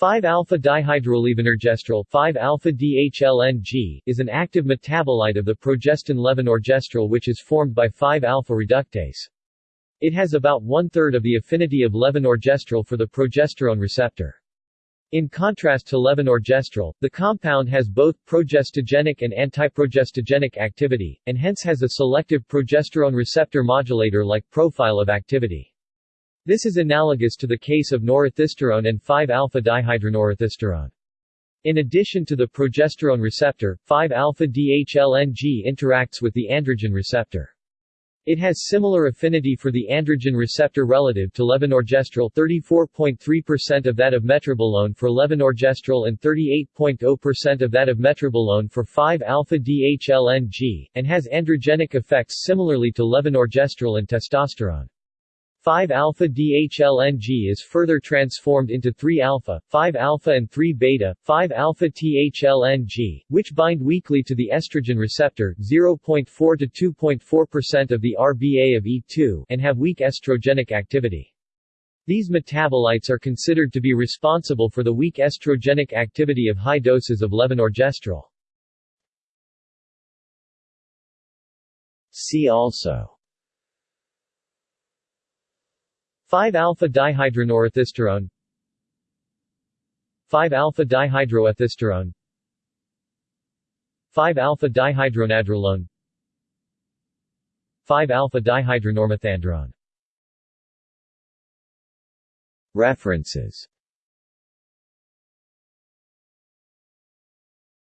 5-alpha-dihydrolevonorgestrel 5-alpha-DHLNG is an active metabolite of the progestin levonorgestrel which is formed by 5-alpha reductase. It has about one-third of the affinity of levonorgestrel for the progesterone receptor. In contrast to levonorgestrel, the compound has both progestogenic and antiprogestogenic activity, and hence has a selective progesterone receptor modulator-like profile of activity. This is analogous to the case of norethisterone and 5-alpha-dihydronorethisterone. In addition to the progesterone receptor, 5-alpha-DHLNG interacts with the androgen receptor. It has similar affinity for the androgen receptor relative to levonorgestrel 34.3% of that of metribolone for levonorgestrel and 38.0% of that of metribolone for 5-alpha-DHLNG, and has androgenic effects similarly to levonorgestrel and testosterone. 5-alpha-DHLNG is further transformed into 3-alpha, 5-alpha and 3-beta, 5-alpha-THLNG, which bind weakly to the estrogen receptor 0.4 to 2.4% of the RBA of E2 and have weak estrogenic activity. These metabolites are considered to be responsible for the weak estrogenic activity of high doses of levonorgestrel. See also 5-alpha-dihydronorethisterone 5-alpha-dihydroethisterone 5-alpha-dihydronandrolone 5-alpha-dihydronormethandrone References